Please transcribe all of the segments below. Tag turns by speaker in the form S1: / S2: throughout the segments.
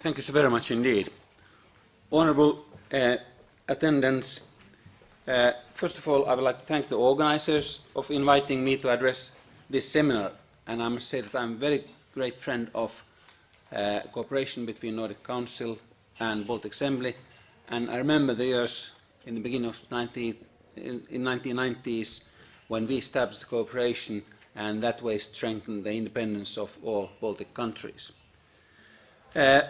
S1: Thank you so very much indeed. Honourable uh, attendants, uh, first of all, I would like to thank the organisers of inviting me to address this seminar. And I must say that I'm a very great friend of uh, cooperation between Nordic Council and Baltic Assembly. And I remember the years in the beginning of 19, in, in 1990s when we established cooperation and that way strengthened the independence of all Baltic countries. Uh,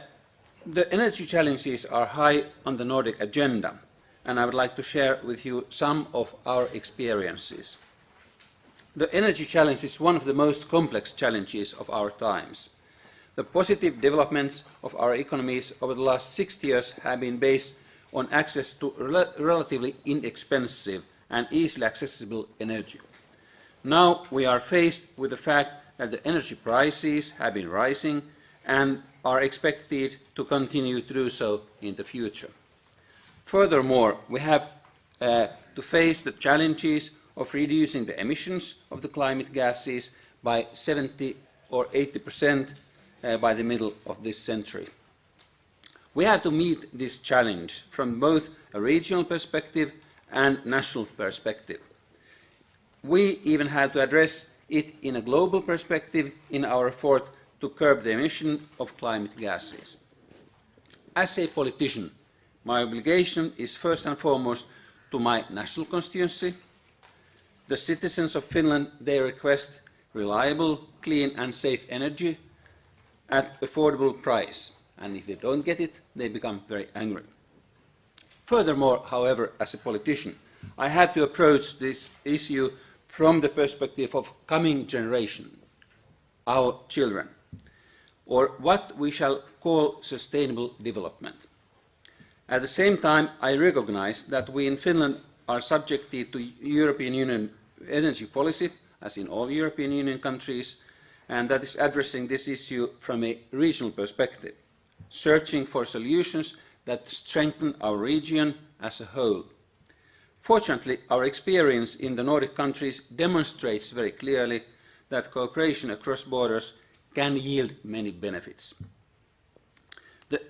S1: the energy challenges are high on the Nordic agenda and I would like to share with you some of our experiences. The energy challenge is one of the most complex challenges of our times. The positive developments of our economies over the last 60 years have been based on access to rel relatively inexpensive and easily accessible energy. Now we are faced with the fact that the energy prices have been rising and are expected to continue to do so in the future. Furthermore, we have uh, to face the challenges of reducing the emissions of the climate gases by 70 or 80 percent uh, by the middle of this century. We have to meet this challenge from both a regional perspective and national perspective. We even have to address it in a global perspective in our effort to curb the emission of climate gases. As a politician, my obligation is first and foremost to my national constituency. The citizens of Finland, they request reliable, clean and safe energy at affordable price. And if they don't get it, they become very angry. Furthermore, however, as a politician, I have to approach this issue from the perspective of coming generation, our children, or what we shall call sustainable development. At the same time, I recognize that we in Finland are subjected to European Union energy policy, as in all European Union countries, and that is addressing this issue from a regional perspective, searching for solutions that strengthen our region as a whole. Fortunately, our experience in the Nordic countries demonstrates very clearly that cooperation across borders can yield many benefits. The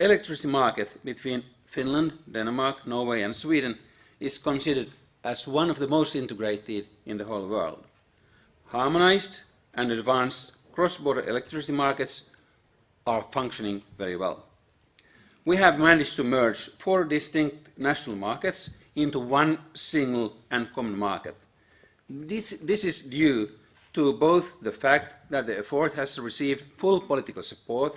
S1: electricity market between Finland, Denmark, Norway and Sweden is considered as one of the most integrated in the whole world. Harmonized and advanced cross-border electricity markets are functioning very well. We have managed to merge four distinct national markets into one single and common market. This, this is due to both the fact that the effort has received full political support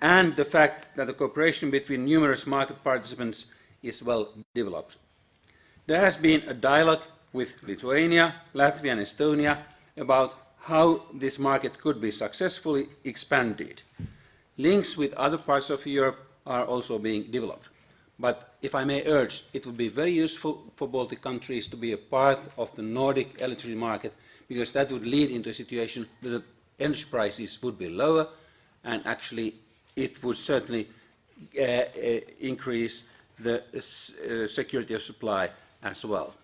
S1: and the fact that the cooperation between numerous market participants is well developed. There has been a dialogue with Lithuania, Latvia and Estonia about how this market could be successfully expanded. Links with other parts of Europe are also being developed. But if I may urge, it would be very useful for Baltic countries to be a part of the Nordic electricity market because that would lead into a situation that the energy prices would be lower and actually it would certainly uh, uh, increase the uh, security of supply as well.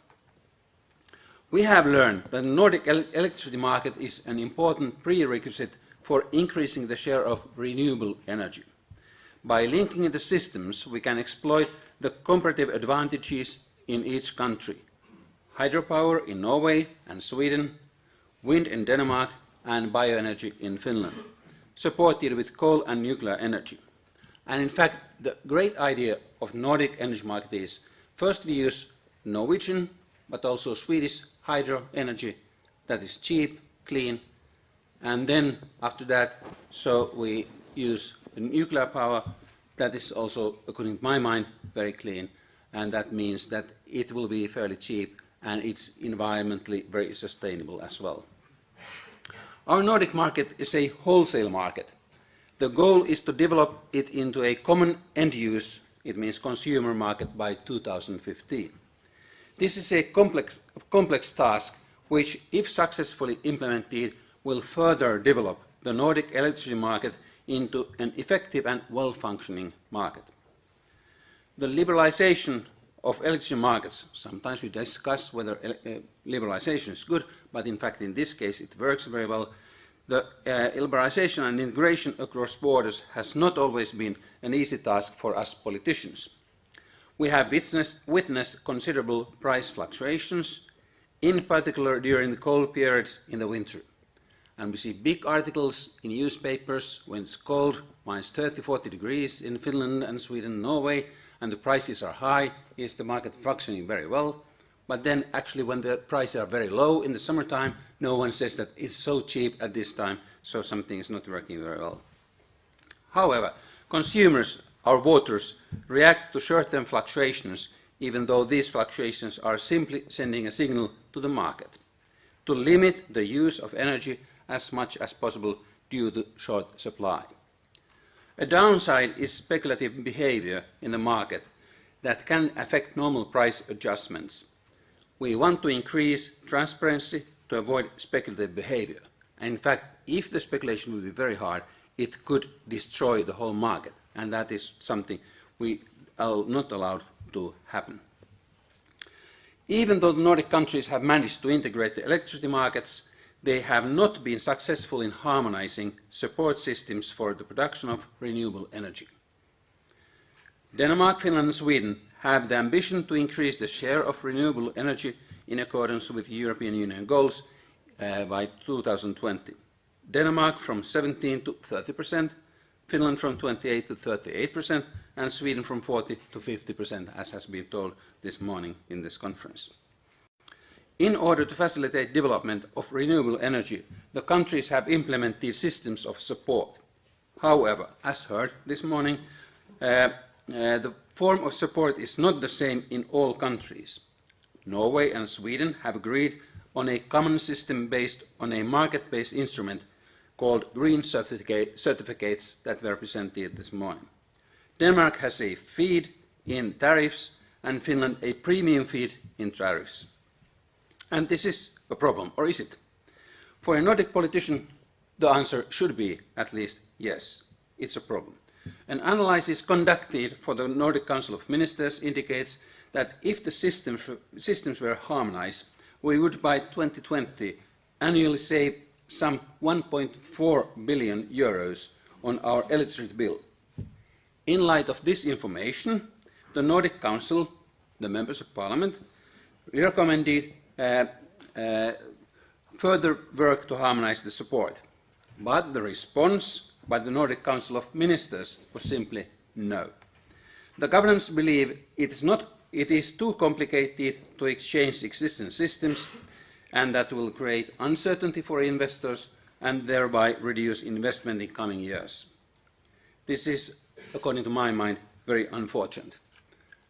S1: We have learned that the Nordic electricity market is an important prerequisite for increasing the share of renewable energy. By linking the systems, we can exploit the comparative advantages in each country. Hydropower in Norway and Sweden, wind in Denmark and bioenergy in Finland, supported with coal and nuclear energy. And in fact, the great idea of Nordic energy market is first we use Norwegian but also Swedish hydro energy that is cheap, clean, and then after that, so we use nuclear power that is also, according to my mind, very clean, and that means that it will be fairly cheap and it's environmentally very sustainable as well. Our Nordic market is a wholesale market. The goal is to develop it into a common end use, it means consumer market by 2015. This is a complex, complex task which, if successfully implemented, will further develop the Nordic electricity market into an effective and well-functioning market. The liberalization of electricity markets, sometimes we discuss whether uh, liberalization is good, but in fact in this case it works very well. The uh, liberalisation and integration across borders has not always been an easy task for us politicians. We have witnessed, witnessed considerable price fluctuations, in particular during the cold periods in the winter. And we see big articles in newspapers when it's cold, minus 30, 40 degrees in Finland and Sweden Norway, and the prices are high, is the market functioning very well? But then actually when the prices are very low in the summertime, no one says that it's so cheap at this time, so something is not working very well. However, consumers, our voters, react to short-term fluctuations, even though these fluctuations are simply sending a signal to the market to limit the use of energy as much as possible due to short supply. A downside is speculative behavior in the market that can affect normal price adjustments. We want to increase transparency to avoid speculative behavior. And in fact, if the speculation would be very hard, it could destroy the whole market. And that is something we are not allowed to happen. Even though the Nordic countries have managed to integrate the electricity markets, they have not been successful in harmonizing support systems for the production of renewable energy. Denmark, Finland and Sweden have the ambition to increase the share of renewable energy in accordance with European Union goals uh, by 2020. Denmark from 17 to 30 percent, Finland from 28 to 38 percent, and Sweden from 40 to 50 percent, as has been told this morning in this conference. In order to facilitate development of renewable energy, the countries have implemented systems of support. However, as heard this morning, uh, uh, the form of support is not the same in all countries. Norway and Sweden have agreed on a common system based on a market-based instrument called green certificate, certificates that were presented this morning. Denmark has a feed in tariffs and Finland a premium feed in tariffs. And this is a problem, or is it? For a Nordic politician, the answer should be at least yes, it's a problem. An analysis conducted for the Nordic Council of Ministers indicates that if the systems, systems were harmonized, we would by 2020 annually save some 1.4 billion euros on our electricity bill. In light of this information, the Nordic Council, the members of parliament, recommended Uh, uh, further work to harmonize the support. But the response by the Nordic Council of Ministers was simply no. The governments believe it is, not, it is too complicated to exchange existing systems and that will create uncertainty for investors and thereby reduce investment in coming years. This is, according to my mind, very unfortunate.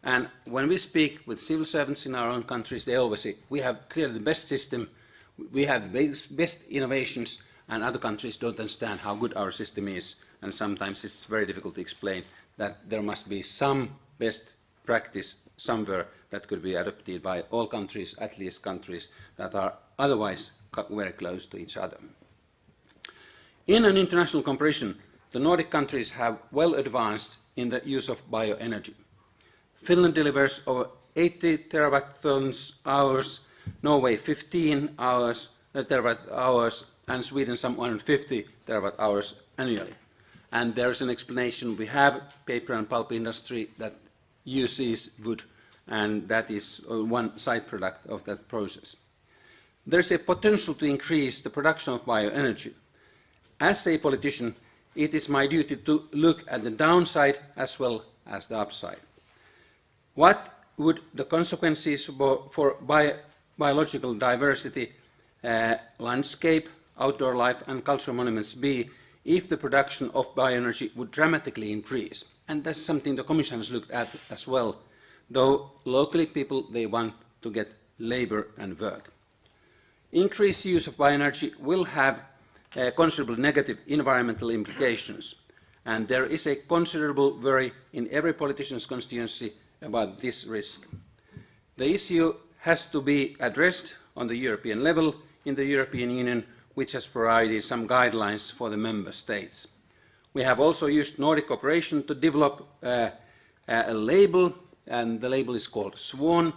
S1: And when we speak with civil servants in our own countries, they always say, we have clearly the best system, we have the best innovations, and other countries don't understand how good our system is. And sometimes it's very difficult to explain that there must be some best practice somewhere that could be adopted by all countries, at least countries that are otherwise very close to each other. In an international comparison, the Nordic countries have well advanced in the use of bioenergy. Finland delivers over 80 terawatt hours, Norway 15 hours, uh, terawatt hours, and Sweden some 150 terawatt hours annually. And there's an explanation. We have paper and pulp industry that uses wood, and that is uh, one side product of that process. There's a potential to increase the production of bioenergy. As a politician, it is my duty to look at the downside as well as the upside. What would the consequences for bio biological diversity, uh, landscape, outdoor life and cultural monuments be if the production of bioenergy would dramatically increase? And that's something the Commission has looked at as well, though locally people, they want to get labour and work. Increased use of bioenergy will have uh, considerable negative environmental implications, and there is a considerable worry in every politician's constituency about this risk. The issue has to be addressed on the European level in the European Union, which has provided some guidelines for the member states. We have also used Nordic cooperation to develop uh, a label, and the label is called SWAN,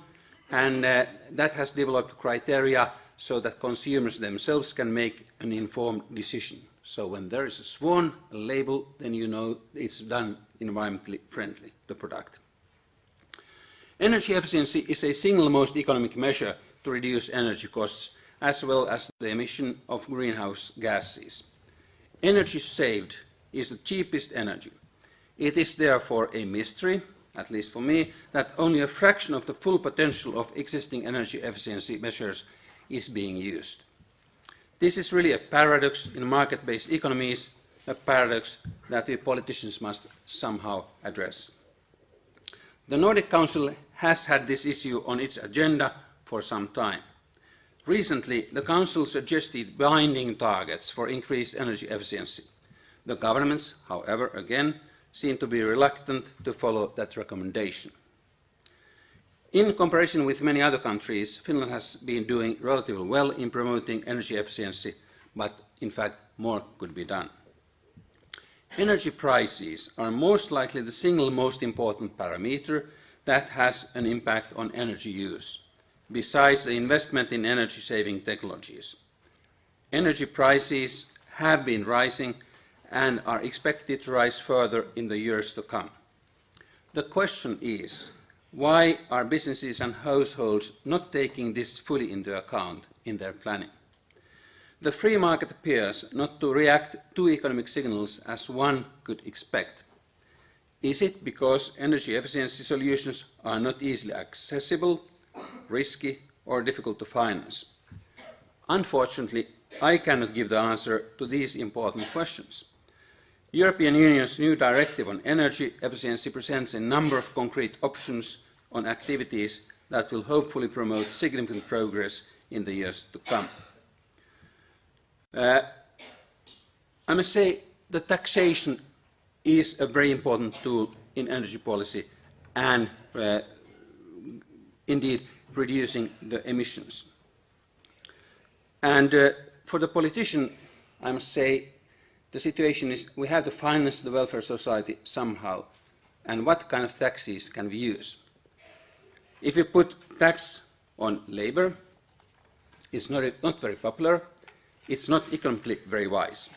S1: and uh, that has developed criteria so that consumers themselves can make an informed decision. So when there is a swan, a label, then you know it's done environmentally friendly, the product. Energy efficiency is a single most economic measure to reduce energy costs as well as the emission of greenhouse gases. Energy saved is the cheapest energy. It is therefore a mystery, at least for me, that only a fraction of the full potential of existing energy efficiency measures is being used. This is really a paradox in market-based economies, a paradox that we politicians must somehow address. The Nordic Council has had this issue on its agenda for some time. Recently, the Council suggested binding targets for increased energy efficiency. The governments, however, again, seem to be reluctant to follow that recommendation. In comparison with many other countries, Finland has been doing relatively well in promoting energy efficiency, but in fact more could be done. Energy prices are most likely the single most important parameter that has an impact on energy use besides the investment in energy-saving technologies. Energy prices have been rising and are expected to rise further in the years to come. The question is, why are businesses and households not taking this fully into account in their planning? The free market appears not to react to economic signals as one could expect. Is it because energy efficiency solutions are not easily accessible risky or difficult to finance? Unfortunately, I cannot give the answer to these important questions. European Union's new directive on energy efficiency presents a number of concrete options on activities that will hopefully promote significant progress in the years to come. Uh, I must say that taxation is a very important tool in energy policy and uh, indeed reducing the emissions. And uh, for the politician, I must say, the situation is we have to finance the welfare society somehow. And what kind of taxes can we use? If we put tax on labor, it's not, not very popular, it's not economically very wise.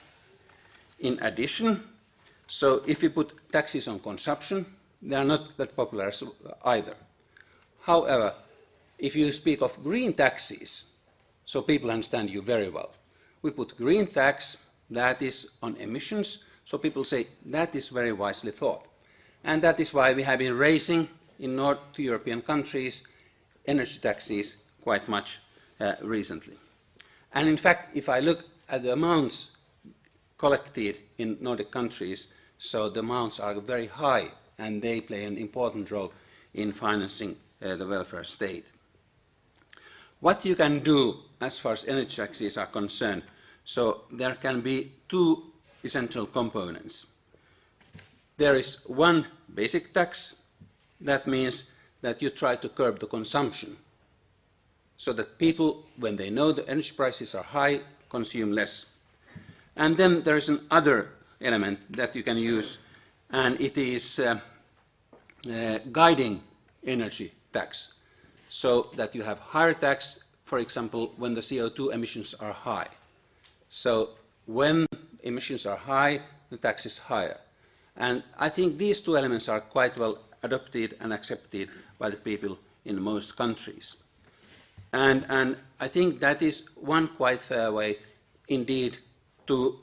S1: In addition, so if we put taxes on consumption, they are not that popular either. However, if you speak of green taxes, so people understand you very well, we put green tax, that is on emissions, so people say that is very wisely thought. And that is why we have been raising in North European countries energy taxes quite much uh, recently. And in fact, if I look at the amounts collected in Nordic countries, so the amounts are very high and they play an important role in financing uh, the welfare state. What you can do as far as energy taxes are concerned, so there can be two essential components. There is one basic tax, that means that you try to curb the consumption, so that people, when they know the energy prices are high, consume less. And then there is another element that you can use, and it is uh, uh, guiding energy tax so that you have higher tax, for example, when the CO2 emissions are high. So when emissions are high, the tax is higher. And I think these two elements are quite well adopted and accepted by the people in most countries. And, and I think that is one quite fair way indeed to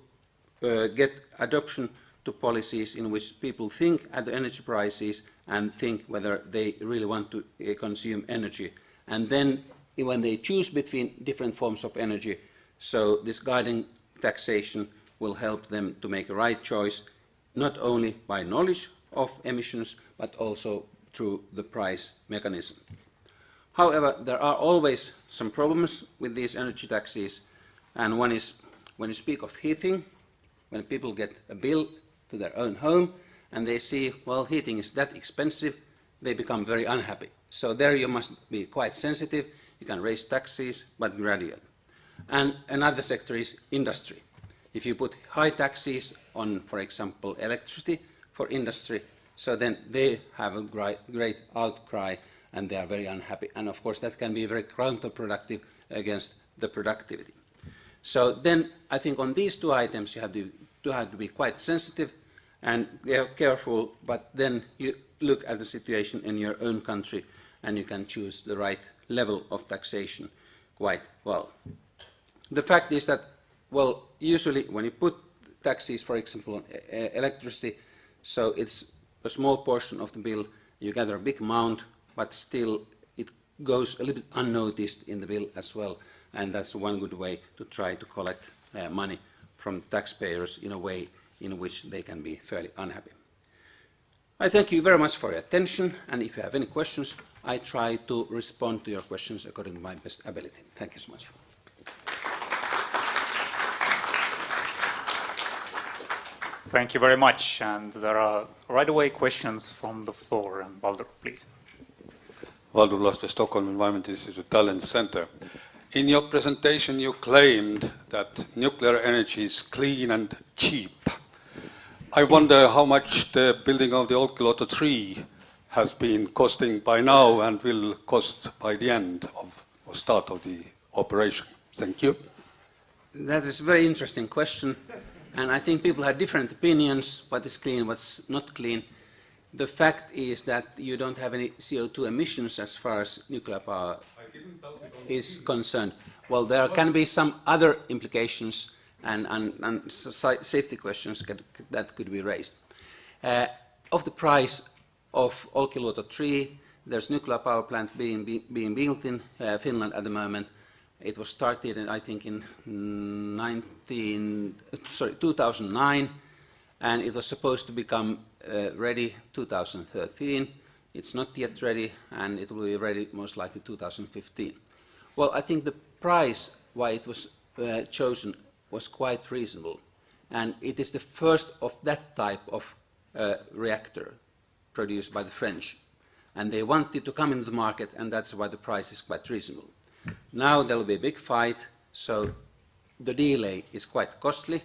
S1: uh, get adoption to policies in which people think at the energy prices and think whether they really want to uh, consume energy. And then when they choose between different forms of energy, so this guiding taxation will help them to make a right choice, not only by knowledge of emissions, but also through the price mechanism. However, there are always some problems with these energy taxes, and one is when you speak of heating, when people get a bill to their own home and they see, well, heating is that expensive, they become very unhappy. So there you must be quite sensitive. You can raise taxes, but gradually. And another sector is industry. If you put high taxes on, for example, electricity for industry, so then they have a great outcry and they are very unhappy. And of course that can be very counterproductive against the productivity. So then I think on these two items you have to, to have to be quite sensitive and careful, but then you look at the situation in your own country and you can choose the right level of taxation quite well. The fact is that, well, usually when you put taxes, for example, on e-, electricity, so it's a small portion of the bill, you gather a big amount, but still it goes a little bit unnoticed in the bill as well, and that's one good way to try to collect uh, money from taxpayers in a way in which they can be fairly unhappy. I thank you very much for your attention, and if you have any questions, I try to respond to your questions according to my best ability. Thank you so much.
S2: Thank you very much. And there are right away questions from the floor. And Valdur, please.
S3: Valdur Lahtvee, Stockholm Environment Institute Tallinn Center. In your presentation, you claimed that nuclear energy is clean and cheap. I wonder how much the building of the Olkiluoto 3 has been costing by now and will cost by the end of or start of the operation. Thank you.
S1: That is a very interesting question, and I think people have different opinions, what is clean, what's not clean. The fact is that you don't have any CO2 emissions as far as nuclear power is concerned. Well, there can be some other implications and, and, and safety questions that could be raised. Uh, of the price of Olkiluoto 3, there's nuclear power plant being, be, being built in uh, Finland at the moment. It was started, in, I think, in 19, sorry, 2009, and it was supposed to become uh, ready 2013. It's not yet ready, and it will be ready most likely 2015. Well, I think the price why it was uh, chosen was quite reasonable. And it is the first of that type of uh, reactor produced by the French. And they wanted to come into the market, and that's why the price is quite reasonable. Now there will be a big fight, so the delay is quite costly.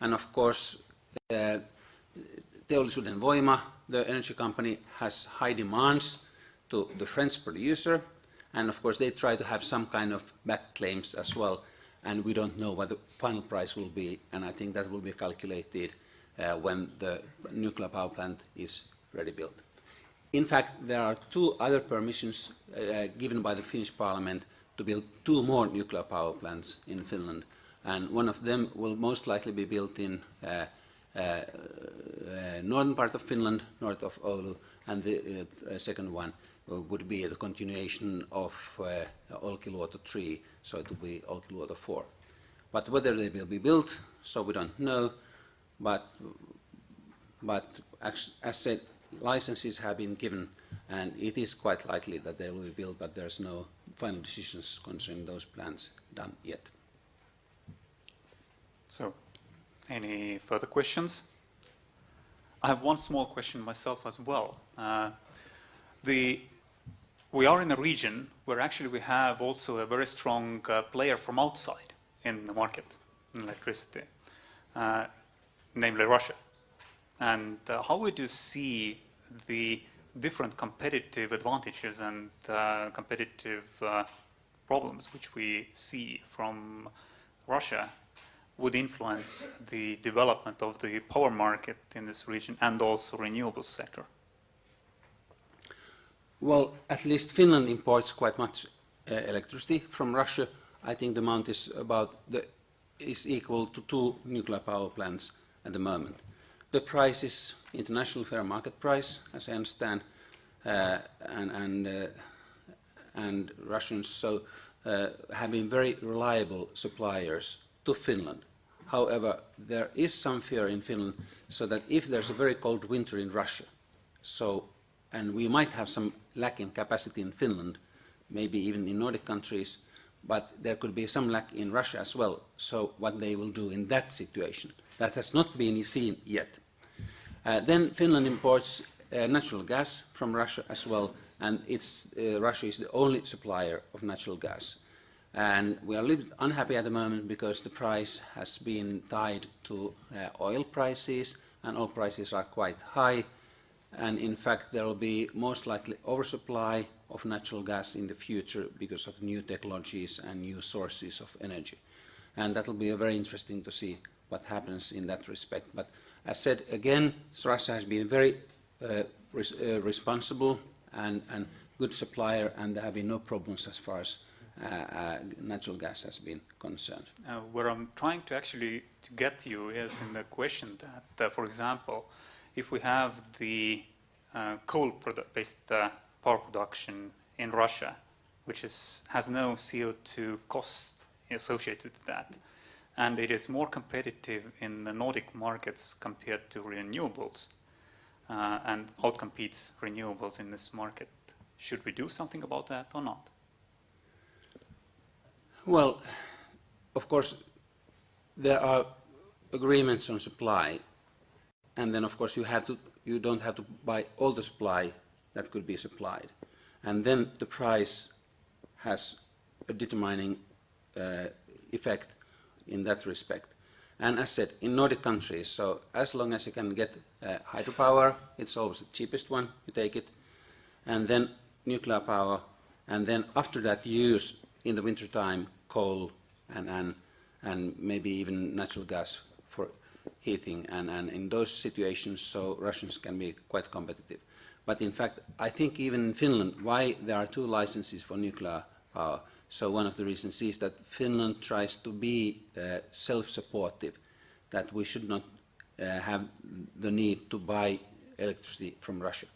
S1: And of course, uh, Teollisuuden Voima, the energy company, has high demands to the French producer. And of course, they try to have some kind of back claims as well and we don't know what the final price will be, and I think that will be calculated uh, when the nuclear power plant is ready built. In fact, there are two other permissions uh, given by the Finnish parliament to build two more nuclear power plants in Finland, and one of them will most likely be built in uh, northern part of Finland, north of Oulu, and the uh, second one would be the continuation of uh, Olkiluoto 3, so it will be Olkiluoto 4. But whether they will be built, so we don't know, but, but as, as said, licenses have been given, and it is quite likely that they will be built, but there's no final decisions concerning those plans done yet.
S2: So, any further questions? I have one small question myself as well. Uh, the we are in a region where actually we have also a very strong uh, player from outside in the market in electricity, uh, namely Russia. And uh, how would you see the different competitive advantages and uh, competitive uh, problems which we see from Russia would influence the development of the power market in this region and also renewables sector?
S1: Well, at least Finland imports quite much uh, electricity from Russia. I think the amount is about the, is equal to two nuclear power plants at the moment. The price is international fair market price, as I understand, uh, and and uh, and Russians so uh, have been very reliable suppliers to Finland. However, there is some fear in Finland, so that if there's a very cold winter in Russia, so and we might have some lack in capacity in Finland, maybe even in Nordic countries, but there could be some lack in Russia as well. So what they will do in that situation, that has not been seen yet. Uh, then Finland imports uh, natural gas from Russia as well, and it's, uh, Russia is the only supplier of natural gas. And we are a little bit unhappy at the moment because the price has been tied to uh, oil prices, and oil prices are quite high, and in fact there will be most likely oversupply of natural gas in the future because of new technologies and new sources of energy. And that will be very interesting to see what happens in that respect. But as said, again, Russia has been very uh, res uh, responsible and, and good supplier, and there have been no problems as far as natural gas has been concerned.
S2: Uh, where I'm trying to actually to get you is in the question that, uh, for example, if we have the uh, coal-based uh, power production in Russia, which is, has no CO2 cost associated with that, and it is more competitive in the Nordic markets compared to renewables, uh, and outcompetes renewables in this market. Should we do something about that or not?
S1: Well, of course, there are agreements on supply, and then of course you have to you don't have to buy all the supply that could be supplied, and then the price has a determining uh, effect in that respect. And as said, in Nordic countries, so as long as you can get uh, hydropower, it's always the cheapest one, you take it, and then nuclear power, and then after that you use in the winter time coal and, and, and maybe even natural gas for heating and, and in those situations so Russians can be quite competitive. But in fact I think even in Finland why there are two licenses for nuclear power so one of the reasons is that Finland tries to be uh, self-supportive that we should not uh, have the need to buy electricity from Russia.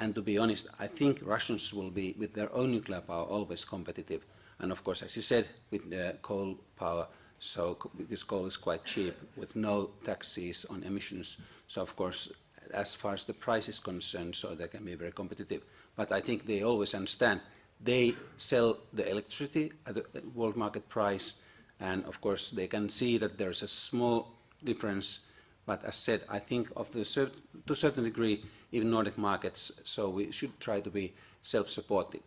S1: And to be honest, I think Russians will be, with their own nuclear power, always competitive. And of course, as you said, with uh, coal power, so this coal is quite cheap, with no taxes on emissions. So of course, as far as the price is concerned, so they can be very competitive. But I think they always understand they sell the electricity at the world market price, and of course they can see that there's a small difference. But as said, I think of the to a certain degree, even Nordic markets, so we should try to be self-supportive.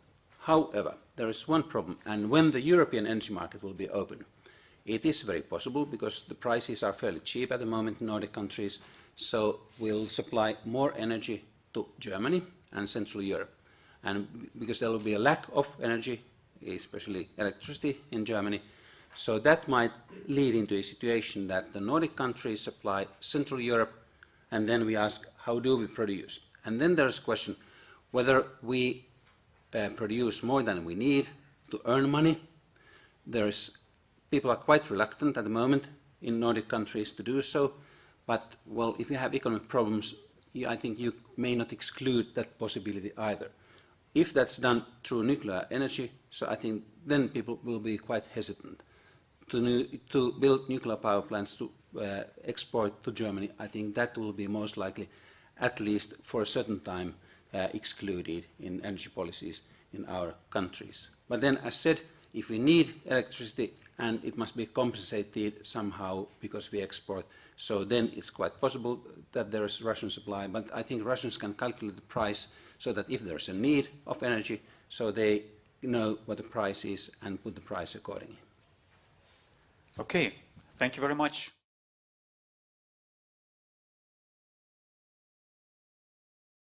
S1: However, there is one problem, and when the European energy market will be open, it is very possible because the prices are fairly cheap at the moment in Nordic countries, so we'll supply more energy to Germany and Central Europe. And because there will be a lack of energy, especially electricity in Germany, so that might lead into a situation that the Nordic countries supply Central Europe, and then we ask, how do we produce? And then there's a question whether we uh, produce more than we need to earn money. There's, people are quite reluctant at the moment in Nordic countries to do so, but well, if you have economic problems, you, I think you may not exclude that possibility either. If that's done through nuclear energy, so I think then people will be quite hesitant to, new, to build nuclear power plants to uh, export to Germany. I think that will be most likely, at least for a certain time, uh, excluded in energy policies in our countries. But then, as I said, if we need electricity and it must be compensated somehow because we export, so then it's quite possible that there is Russian supply. But I think Russians can calculate the price so that if there's a need of energy, so they know what the price is and put the price accordingly.
S2: Okay, thank you very much.